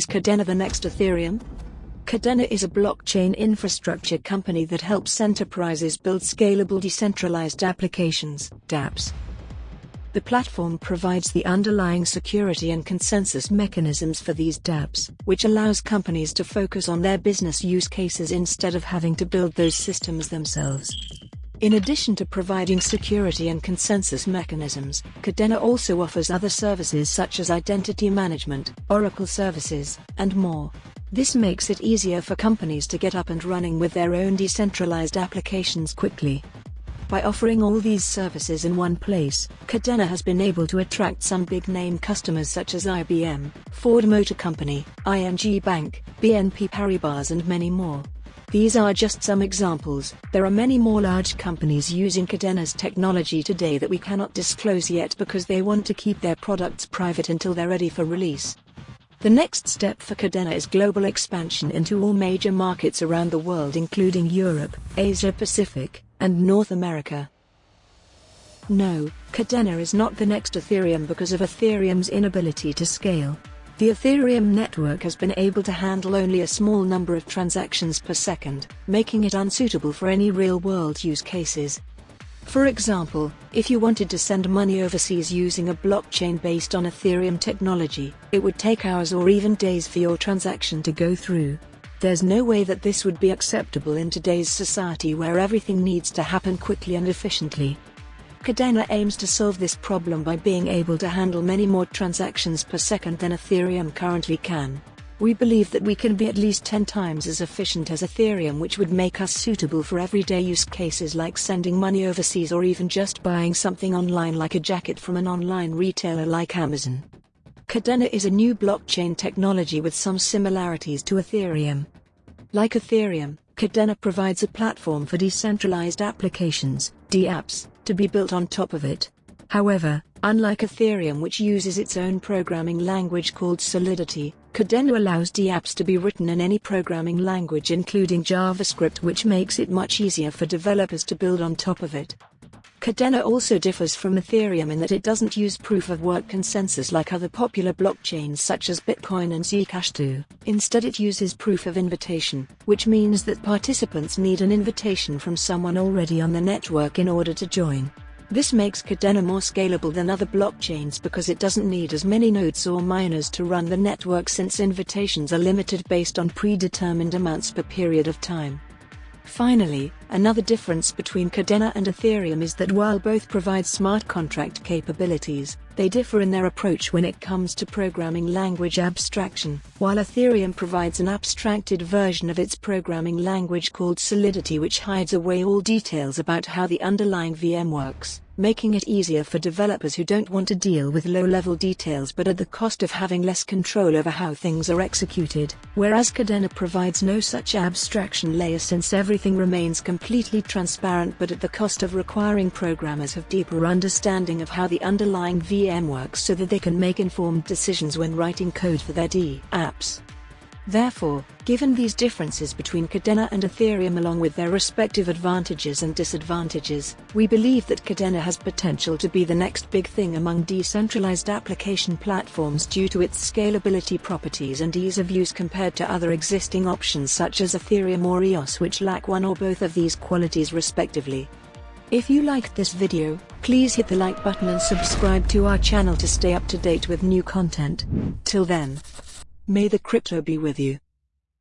Kadena the next Ethereum? Kadena is a blockchain infrastructure company that helps enterprises build scalable decentralized applications, dApps. The platform provides the underlying security and consensus mechanisms for these dApps, which allows companies to focus on their business use cases instead of having to build those systems themselves. In addition to providing security and consensus mechanisms, Kadena also offers other services such as identity management, Oracle services, and more. This makes it easier for companies to get up and running with their own decentralized applications quickly. By offering all these services in one place, Kadena has been able to attract some big-name customers such as IBM, Ford Motor Company, ING Bank, BNP Paribas and many more. These are just some examples, there are many more large companies using Kadena's technology today that we cannot disclose yet because they want to keep their products private until they're ready for release. The next step for Kadena is global expansion into all major markets around the world including Europe, Asia Pacific, and North America. No, Kadena is not the next Ethereum because of Ethereum's inability to scale. The Ethereum network has been able to handle only a small number of transactions per second, making it unsuitable for any real-world use cases. For example, if you wanted to send money overseas using a blockchain based on Ethereum technology, it would take hours or even days for your transaction to go through. There's no way that this would be acceptable in today's society where everything needs to happen quickly and efficiently. Kadena aims to solve this problem by being able to handle many more transactions per second than Ethereum currently can. We believe that we can be at least 10 times as efficient as Ethereum which would make us suitable for everyday use cases like sending money overseas or even just buying something online like a jacket from an online retailer like Amazon. Kadena is a new blockchain technology with some similarities to Ethereum. Like Ethereum, Kadena provides a platform for decentralized applications, dApps, to be built on top of it. However, unlike Ethereum which uses its own programming language called Solidity, Kadena allows dApps to be written in any programming language including JavaScript which makes it much easier for developers to build on top of it. Kadena also differs from Ethereum in that it doesn't use proof-of-work consensus like other popular blockchains such as Bitcoin and Zcash do. Instead it uses proof of invitation, which means that participants need an invitation from someone already on the network in order to join. This makes Kadena more scalable than other blockchains because it doesn't need as many nodes or miners to run the network since invitations are limited based on predetermined amounts per period of time. Finally, another difference between Kadena and Ethereum is that while both provide smart contract capabilities, they differ in their approach when it comes to programming language abstraction. While Ethereum provides an abstracted version of its programming language called Solidity which hides away all details about how the underlying VM works, making it easier for developers who don't want to deal with low-level details but at the cost of having less control over how things are executed, whereas Kadena provides no such abstraction layer since everything remains completely transparent but at the cost of requiring programmers have deeper understanding of how the underlying VM works so that they can make informed decisions when writing code for their D apps. Therefore, given these differences between Kadena and Ethereum along with their respective advantages and disadvantages, we believe that Kadena has potential to be the next big thing among decentralized application platforms due to its scalability properties and ease of use compared to other existing options such as Ethereum or EOS which lack one or both of these qualities respectively. If you liked this video, please hit the like button and subscribe to our channel to stay up to date with new content. Till then. May the crypto be with you.